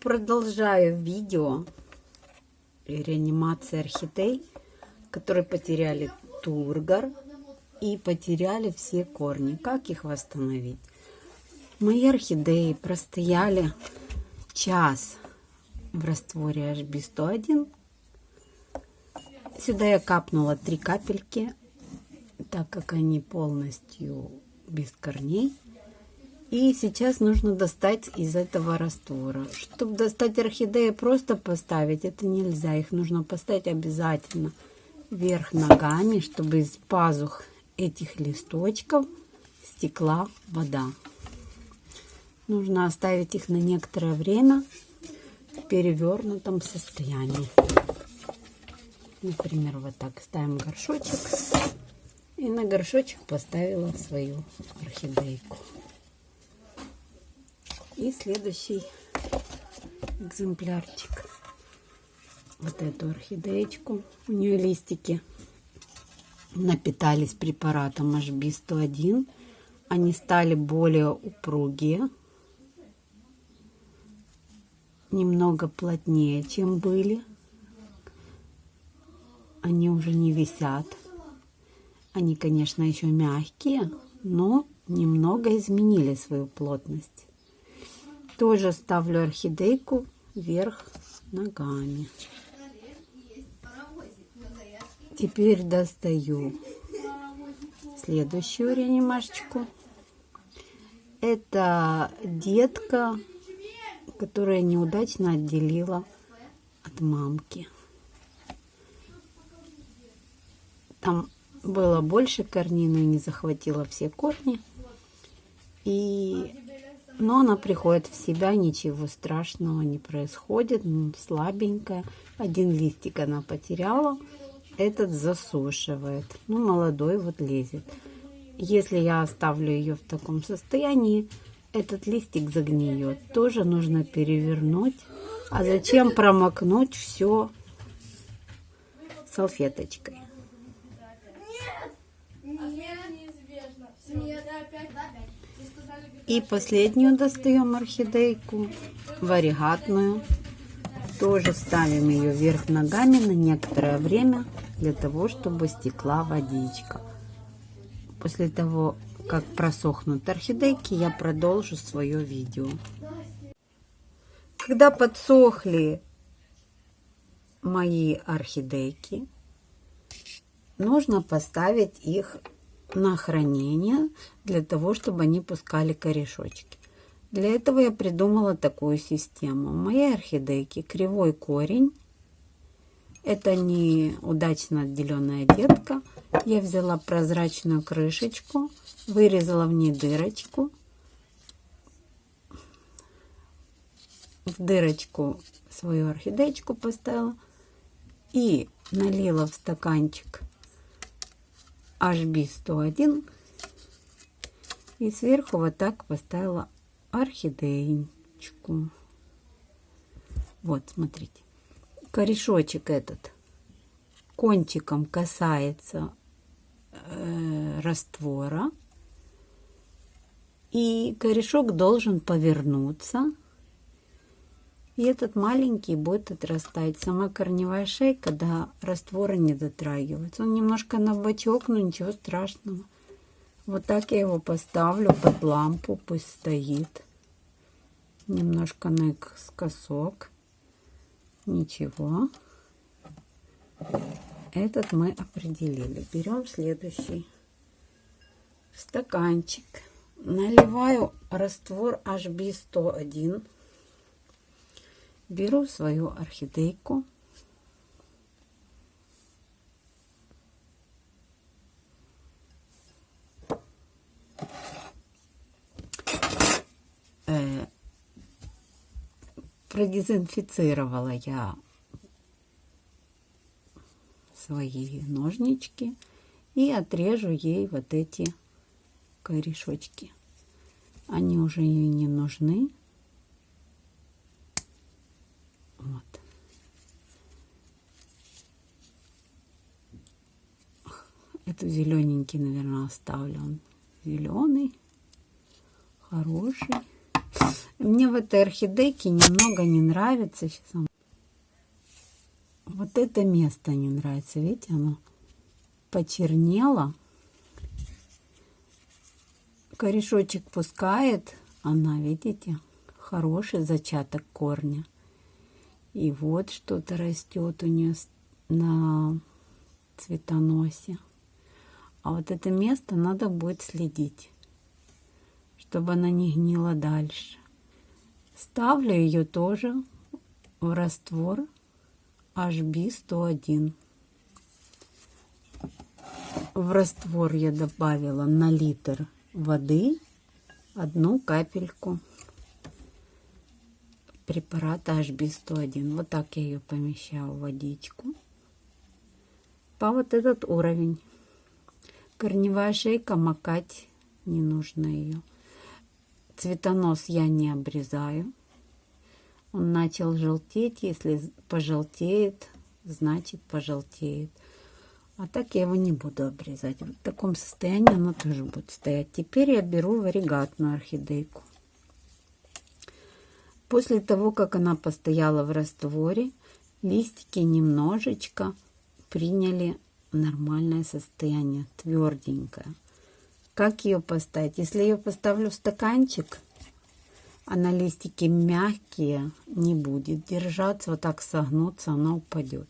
продолжаю видео реанимации орхидей, которые потеряли тургор и потеряли все корни. Как их восстановить? Мои орхидеи простояли час в растворе HB101. Сюда я капнула три капельки, так как они полностью без корней. И сейчас нужно достать из этого раствора. Чтобы достать орхидеи, просто поставить, это нельзя. Их нужно поставить обязательно вверх ногами, чтобы из пазух этих листочков стекла вода. Нужно оставить их на некоторое время в перевернутом состоянии. Например, вот так ставим горшочек. И на горшочек поставила свою орхидейку. И следующий экземплярчик. Вот эту орхидеечку. У нее листики напитались препаратом HB101. Они стали более упругие. Немного плотнее, чем были. Они уже не висят. Они, конечно, еще мягкие, но немного изменили свою плотность. Тоже ставлю орхидейку вверх ногами. Теперь достаю следующую реанимашечку. Это детка, которая неудачно отделила от мамки. Там было больше корней, но не захватила все корни. И но она приходит в себя, ничего страшного не происходит, слабенькая. Один листик она потеряла, этот засушивает. Ну, молодой вот лезет. Если я оставлю ее в таком состоянии, этот листик загниет. Тоже нужно перевернуть. А зачем промокнуть все салфеточкой? И последнюю достаем орхидейку, варигатную. Тоже ставим ее вверх ногами на некоторое время, для того, чтобы стекла водичка. После того, как просохнут орхидейки, я продолжу свое видео. Когда подсохли мои орхидейки, нужно поставить их на хранение для того, чтобы они пускали корешочки. Для этого я придумала такую систему. Мои орхидейки кривой корень. Это не удачно отделенная детка. Я взяла прозрачную крышечку, вырезала в ней дырочку. В дырочку свою орхидеечку поставила и налила в стаканчик HB101 и сверху вот так поставила орхидеечку. Вот, смотрите. Корешочек этот кончиком касается э, раствора. И корешок должен повернуться. И этот маленький будет отрастать. Сама корневая шейка до раствора не дотрагивается. Он немножко на бочок, но ничего страшного. Вот так я его поставлю под лампу, пусть стоит. Немножко наискосок. Ничего. Этот мы определили. Берем следующий стаканчик. Наливаю раствор HB101. Беру свою орхидейку. Э, продезинфицировала я свои ножнички и отрежу ей вот эти корешочки. Они уже ей не нужны. Вот. Зелененький, наверное, оставлю. Он зеленый, хороший. Мне в этой орхидейке немного не нравится. Сейчас Вот это место не нравится. Видите, оно почернело. Корешочек пускает. Она, видите, хороший зачаток корня. И вот что-то растет у нее на цветоносе. А вот это место надо будет следить, чтобы она не гнила дальше. Ставлю ее тоже в раствор HB101. В раствор я добавила на литр воды одну капельку препарата HB101. Вот так я ее помещаю в водичку. По вот этот уровень. Корневая шейка макать не нужно ее. Цветонос я не обрезаю. Он начал желтеть. Если пожелтеет, значит пожелтеет. А так я его не буду обрезать. В таком состоянии оно тоже будет стоять. Теперь я беру варигатную орхидейку. После того, как она постояла в растворе, листики немножечко приняли нормальное состояние, тверденькое. Как ее поставить? Если ее поставлю в стаканчик, она листики мягкие, не будет держаться, вот так согнуться, она упадет.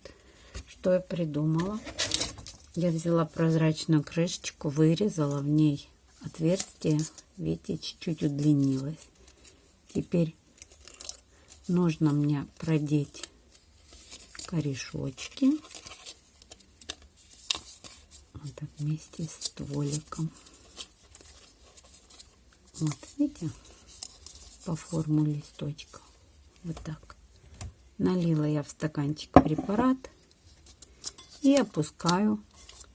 Что я придумала? Я взяла прозрачную крышечку, вырезала в ней отверстие, видите, чуть-чуть удлинилось. Теперь нужно мне продеть корешочки так вместе с стволиком. Вот, видите, по форму листочка. Вот так. Налила я в стаканчик препарат и опускаю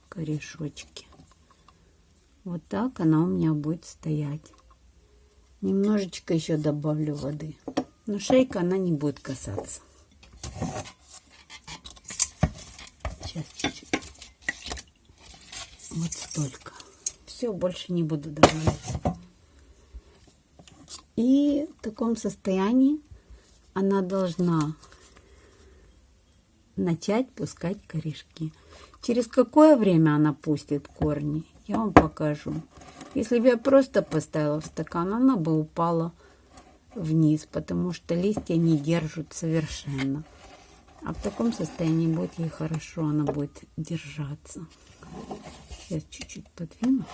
корешочки. Вот так она у меня будет стоять. Немножечко еще добавлю воды. Но шейка она не будет касаться. Сейчас чуть-чуть. Вот столько. Все, больше не буду добавлять. И в таком состоянии она должна начать пускать корешки. Через какое время она пустит корни, я вам покажу. Если бы я просто поставила в стакан, она бы упала вниз, потому что листья не держат совершенно. А в таком состоянии будет ей хорошо, она будет держаться. Сейчас чуть-чуть подвину.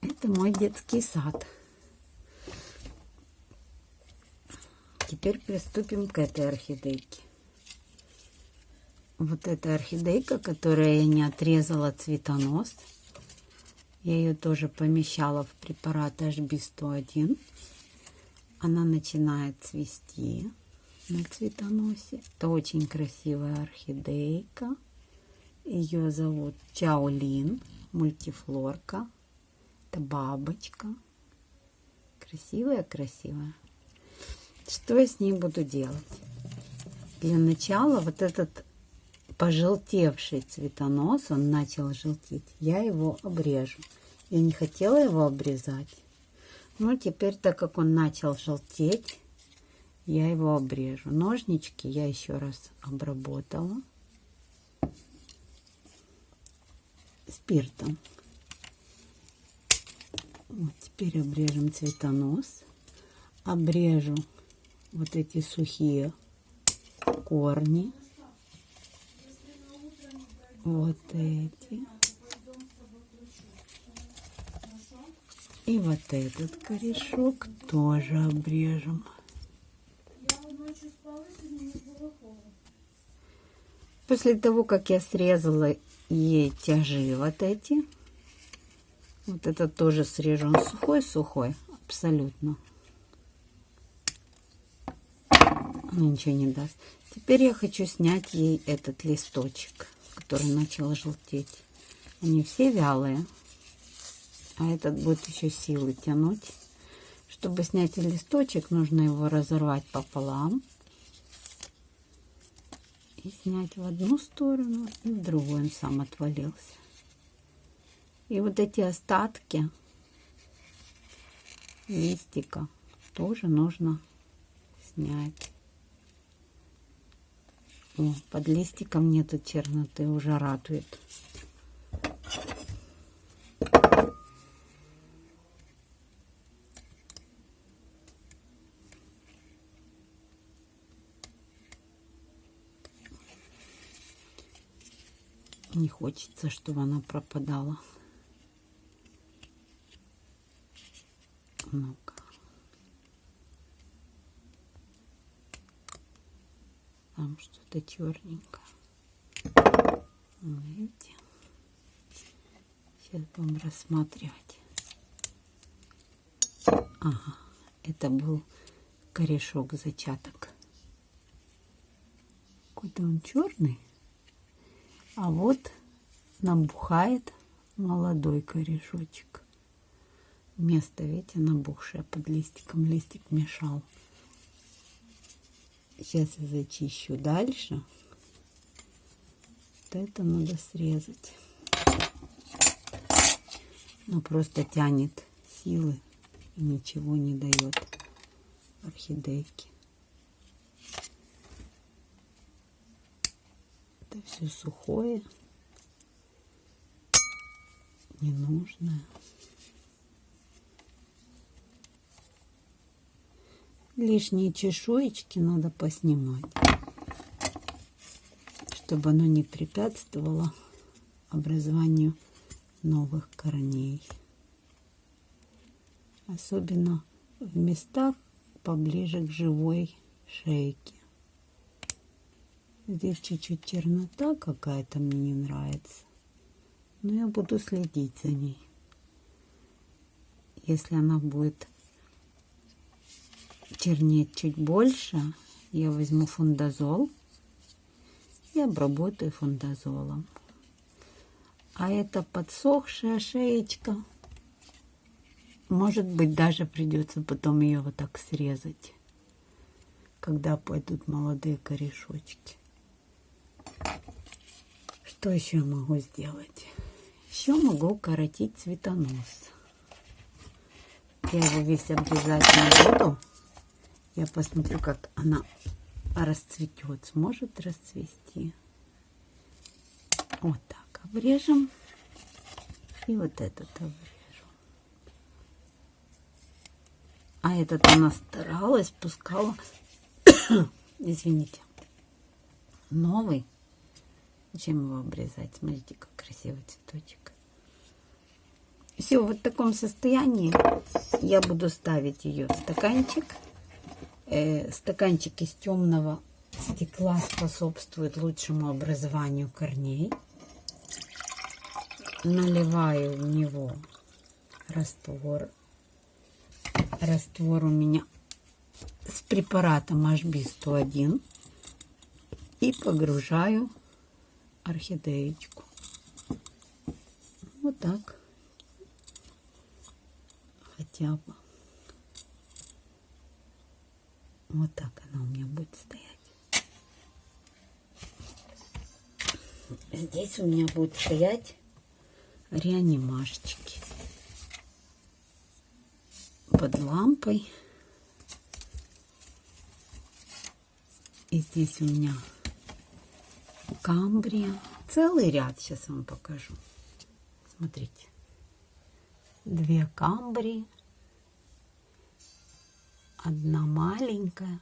Это мой детский сад. Теперь приступим к этой орхидейке. Вот эта орхидейка, которая я не отрезала цветонос. Я ее тоже помещала в препарат HB101. Она начинает цвести на цветоносе. Это очень красивая орхидейка. Ее зовут Чаолин, мультифлорка. Это бабочка. Красивая-красивая. Что я с ней буду делать? Для начала вот этот пожелтевший цветонос, он начал желтеть, я его обрежу. Я не хотела его обрезать. Но теперь, так как он начал желтеть, я его обрежу. Ножнички я еще раз обработала спиртом. Вот теперь обрежем цветонос. Обрежу вот эти сухие корни вот эти. И вот этот корешок тоже обрежем. После того, как я срезала ей тяжи вот эти, вот этот тоже срежу. Сухой-сухой, абсолютно. Ничего не даст. Теперь я хочу снять ей этот листочек который начал желтеть. Они все вялые. А этот будет еще силы тянуть. Чтобы снять листочек, нужно его разорвать пополам. И снять в одну сторону, и в другую он сам отвалился. И вот эти остатки листика тоже нужно снять. О, под листиком нету черноты, уже радует. Не хочется, чтобы она пропадала. Ну-ка. Там что-то черненькое. Видите? Сейчас будем рассматривать. Ага, это был корешок зачаток. Какой-то он черный. А вот набухает молодой корешочек. Место, видите, набухшее под листиком. Листик мешал. Сейчас я зачищу дальше. Вот это надо срезать. Ну, просто тянет силы и ничего не дает орхидейке. Это все сухое, ненужное. Лишние чешуечки надо поснимать, чтобы оно не препятствовало образованию новых корней. Особенно в местах поближе к живой шейке. Здесь чуть-чуть чернота какая-то мне не нравится. Но я буду следить за ней. Если она будет чернеть чуть больше, я возьму фундазол и обработаю фундазолом. А это подсохшая шеечка. Может быть, даже придется потом ее вот так срезать, когда пойдут молодые корешочки. Что еще могу сделать? Еще могу укоротить цветонос. Я его весь обрезать не буду. Я посмотрю, как она расцветет. Сможет расцвести. Вот так обрежем. И вот этот обрежу. А этот она старалась, пускала. Извините. Новый Зачем его обрезать? Смотрите, как красивый цветочек. Все, вот в таком состоянии я буду ставить ее в стаканчик. Э, стаканчик из темного стекла способствует лучшему образованию корней. Наливаю в него раствор. Раствор у меня с препаратом HB101. И погружаю орхидеечку. Вот так. Хотя бы. Вот так она у меня будет стоять. Здесь у меня будут стоять реанимашечки под лампой. И здесь у меня камбрия. Целый ряд сейчас вам покажу. Смотрите. Две камбрии. Одна маленькая,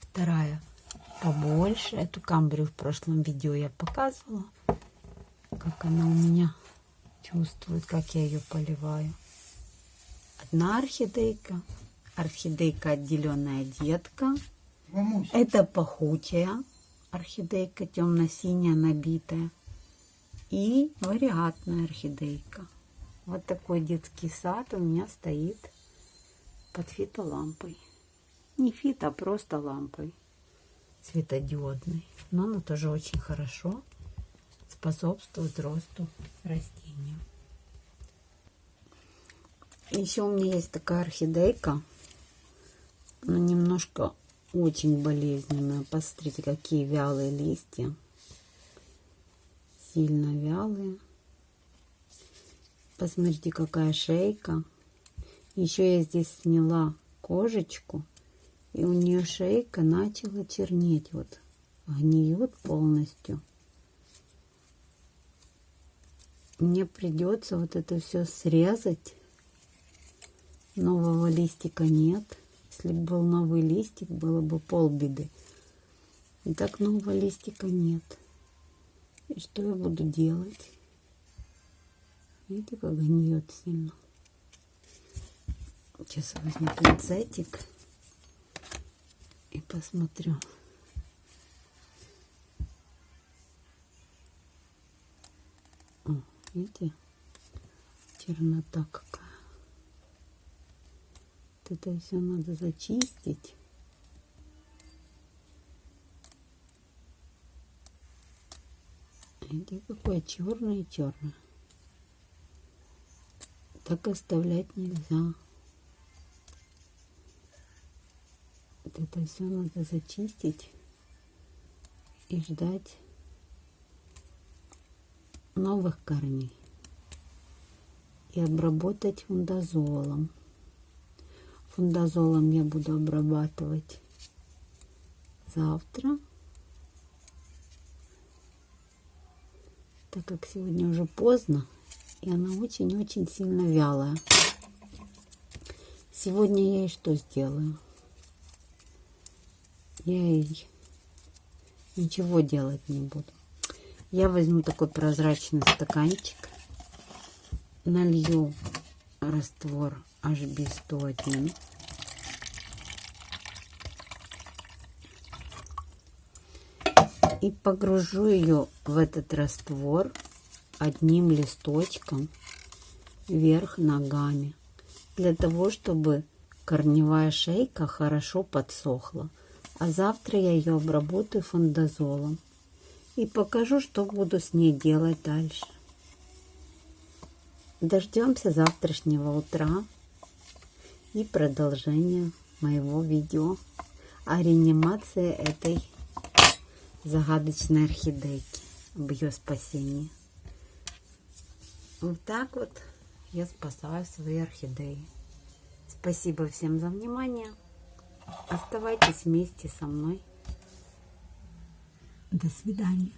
вторая побольше. Эту камбрию в прошлом видео я показывала. Как она у меня чувствует, как я ее поливаю. Одна орхидейка. Орхидейка отделенная детка. Это пахучая орхидейка темно-синяя набитая и вариатная орхидейка. Вот такой детский сад у меня стоит под фитолампой. Не фит, а просто лампой светодиодной. Но она тоже очень хорошо способствует росту растения. Еще у меня есть такая орхидейка. Она немножко очень болезненная. Посмотрите, какие вялые листья. Сильно вялые. Посмотрите, какая шейка. Еще я здесь сняла кожечку, и у нее шейка начала чернеть. Вот гниет полностью. Мне придется вот это все срезать. Нового листика нет. Если бы был новый листик, было бы полбеды. И так нового листика нет. И что я буду делать? Видите, как гниет сильно. Сейчас возьму пинцетик и посмотрю. О, видите, чернота какая. Это все надо зачистить. Видите, какое черное черное. Так оставлять нельзя. Вот это все надо зачистить и ждать новых корней и обработать фундазолом. Фундазолом я буду обрабатывать завтра. Так как сегодня уже поздно, и она очень-очень сильно вялая. Сегодня я ей что сделаю? Я ей ничего делать не буду. Я возьму такой прозрачный стаканчик, налью раствор HB101. И погружу ее в этот раствор одним листочком вверх ногами, для того, чтобы корневая шейка хорошо подсохла. А завтра я ее обработаю фондазолом и покажу, что буду с ней делать дальше. Дождемся завтрашнего утра и продолжения моего видео о реанимации этой загадочной орхидейки, об ее спасении. Вот так вот я спасаю свои орхидеи. Спасибо всем за внимание. Оставайтесь вместе со мной. До свидания.